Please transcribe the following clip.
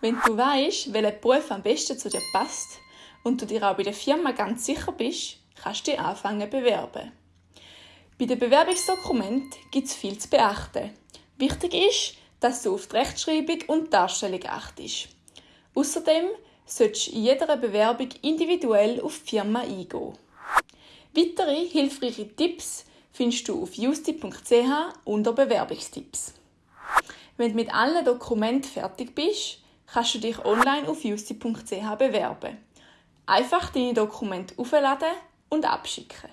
Wenn du weißt, welcher Beruf am besten zu dir passt und du dir auch bei der Firma ganz sicher bist, kannst du dich anfangen bewerben. Bei dem Bewerbungsdokument gibt es viel zu beachten. Wichtig ist, dass du auf die Rechtschreibung und Darstellung achtest. Außerdem solltest du in jeder Bewerbung individuell auf die Firma eingehen. Weitere hilfreiche Tipps findest du auf justi.ch unter Bewerbungstipps. Wenn du mit allen Dokumenten fertig bist, kannst du dich online auf justi.ch bewerben. Einfach deine Dokumente aufladen und abschicken.